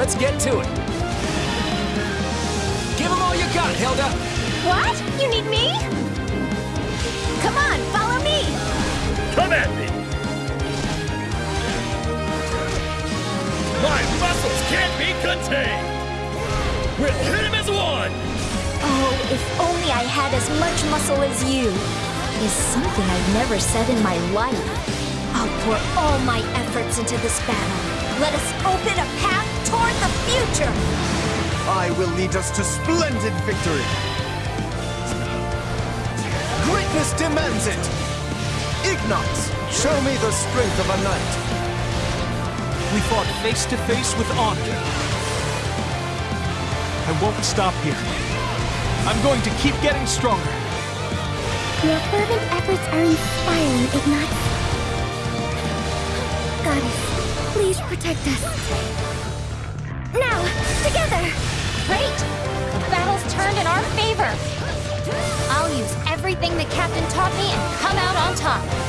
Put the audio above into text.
let's get to it. Give them all you got, Hilda. What? You need me? Come on, follow me! Come at me! My muscles can't be contained! We'll hit him as one! Oh, if only I had as much muscle as you. Is something I've never said in my life. I'll pour all my efforts into this battle. Let us open a path toward the future! I will lead us to splendid victory. Greatness demands it. Ignatz, show me the strength of a knight. We fought face to face with honor. I won't stop here. I'm going to keep getting stronger. Your fervent efforts are inspiring, Ignatz. Goddess, please protect us. Everything the captain taught me and come out on top.